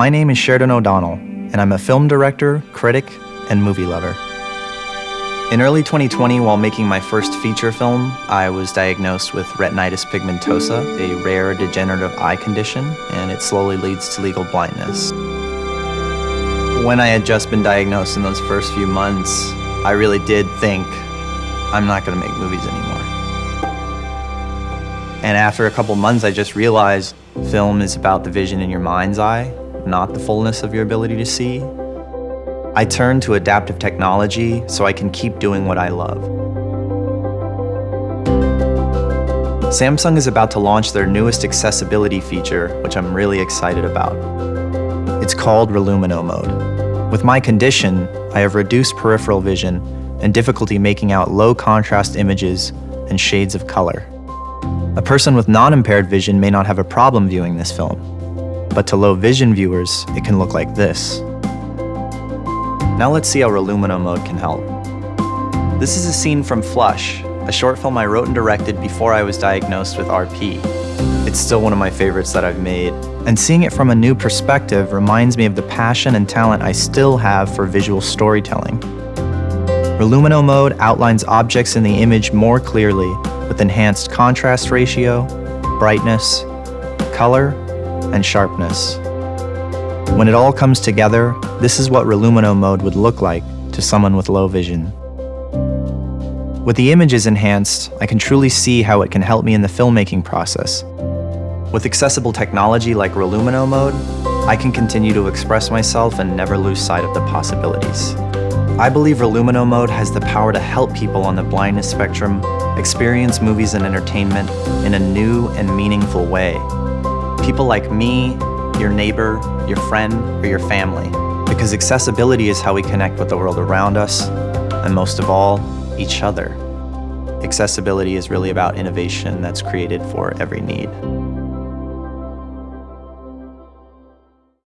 My name is Sheridan O'Donnell, and I'm a film director, critic, and movie lover. In early 2020, while making my first feature film, I was diagnosed with retinitis pigmentosa, a rare degenerative eye condition, and it slowly leads to legal blindness. When I had just been diagnosed in those first few months, I really did think, I'm not gonna make movies anymore. And after a couple months, I just realized film is about the vision in your mind's eye, not the fullness of your ability to see. I turn to adaptive technology so I can keep doing what I love. Samsung is about to launch their newest accessibility feature, which I'm really excited about. It's called Relumino Mode. With my condition, I have reduced peripheral vision and difficulty making out low contrast images and shades of color. A person with non-impaired vision may not have a problem viewing this film, but to low vision viewers, it can look like this. Now let's see how Relumino mode can help. This is a scene from Flush, a short film I wrote and directed before I was diagnosed with RP. It's still one of my favorites that I've made, and seeing it from a new perspective reminds me of the passion and talent I still have for visual storytelling. Relumino mode outlines objects in the image more clearly with enhanced contrast ratio, brightness, color, and sharpness. When it all comes together, this is what Relumino mode would look like to someone with low vision. With the images enhanced, I can truly see how it can help me in the filmmaking process. With accessible technology like Relumino mode, I can continue to express myself and never lose sight of the possibilities. I believe Relumino mode has the power to help people on the blindness spectrum experience movies and entertainment in a new and meaningful way. People like me, your neighbor, your friend, or your family. Because accessibility is how we connect with the world around us, and most of all, each other. Accessibility is really about innovation that's created for every need.